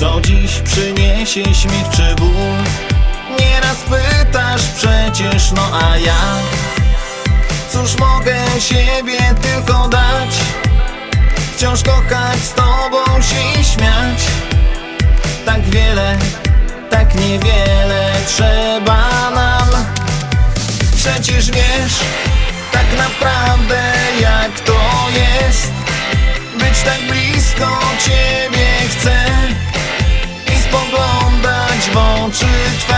Co dziś przyniesie śmiech czy ból Nieraz pytasz przecież, no a ja? Cóż mogę siebie tylko dać? Wciąż kochać z tobą się śmiać? Tak wiele, tak niewiele trzeba nam. Przecież wiesz, tak naprawdę spoglądać w oczy twe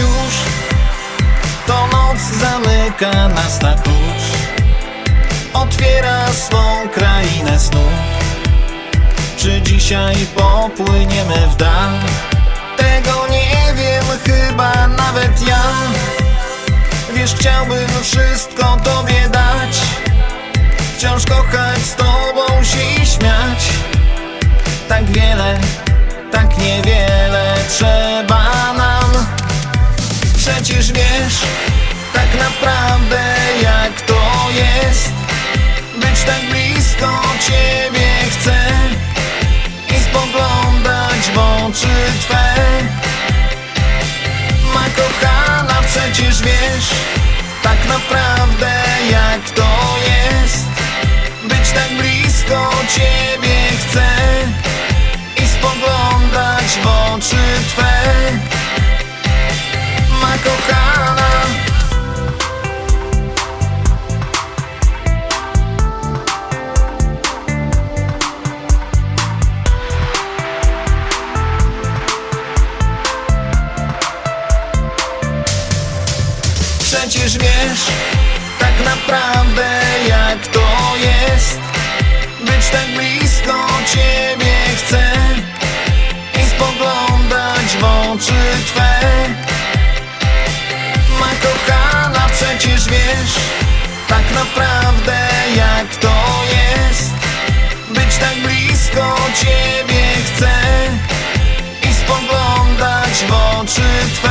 już. To noc zamyka nas na klucz. Otwiera swą krainę snów. Czy dzisiaj popłyniemy w dal? Tego nie wiem chyba nawet ja. Wiesz, chciałbym wszystko tobie dać. Wciąż kochać z tobą się i śmiać. Tak wiele, tak niewiele trzeba Przecież wiesz, tak naprawdę jak to jest. Być tak blisko ciebie chcę I spoglądać w oczy twe. Ma kochana, przecież wiesz Tak naprawdę przecież wiesz Tak naprawdę jak to jest. Być tak blisko ciebie chcę I spoglądać w oczy twe. Ma kochana przecież wiesz Tak naprawdę jak to jest. Być tak blisko ciebie chcę I spoglądać w oczy twe.